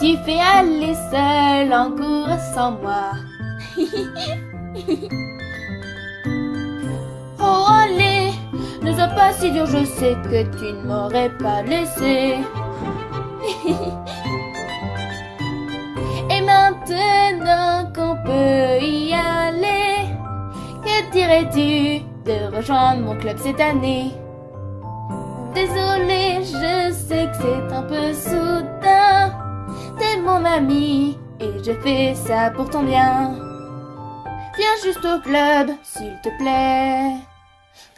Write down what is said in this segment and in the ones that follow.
tu fais aller seul en cours sans moi Oh allez, ne sois pas si dur, je sais que tu ne m'aurais pas laissé. Et maintenant qu'on peut y aller, que dirais-tu de rejoindre mon club cette année? Désolé, je sais que c'est un peu soudain. Mon ami et je fais ça pour ton bien. Viens juste au club, s'il te plaît,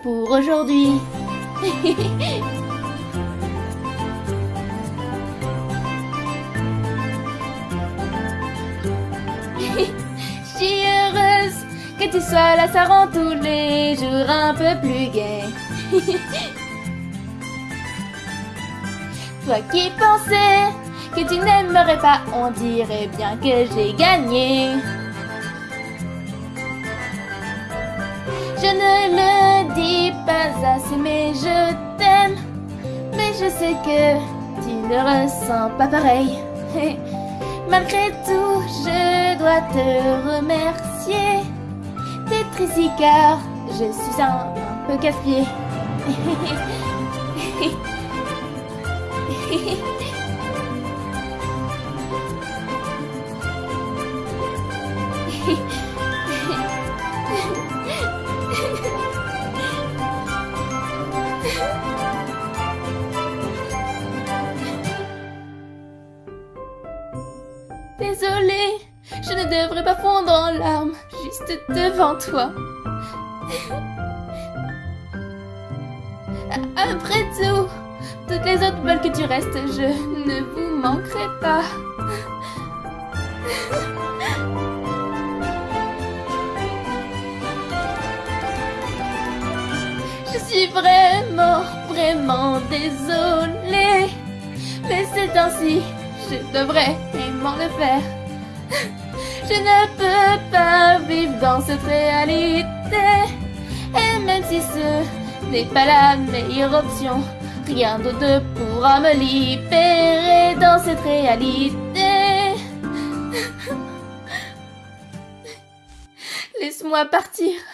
pour aujourd'hui. Je suis heureuse que tu sois là, ça rend tous les jours un peu plus gai. Toi qui pensais que tu n'aimerais pas, on dirait bien que j'ai gagné. Je ne le dis pas assez, mais je t'aime. Mais je sais que tu ne ressens pas pareil. Malgré tout, je dois te remercier. T'es triste car je suis un, un peu casse-pied. Désolée, je ne devrais pas fondre en larmes juste devant toi. Après tout, toutes les autres veulent que tu restes, je ne vous manquerai pas. Suis vraiment, vraiment désolée. Mais c'est ainsi, je devrais aimant le faire. Je ne peux pas vivre dans cette réalité. Et même si ce n'est pas la meilleure option, rien d'autre pourra me libérer dans cette réalité. Laisse-moi partir.